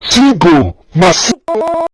Cinco más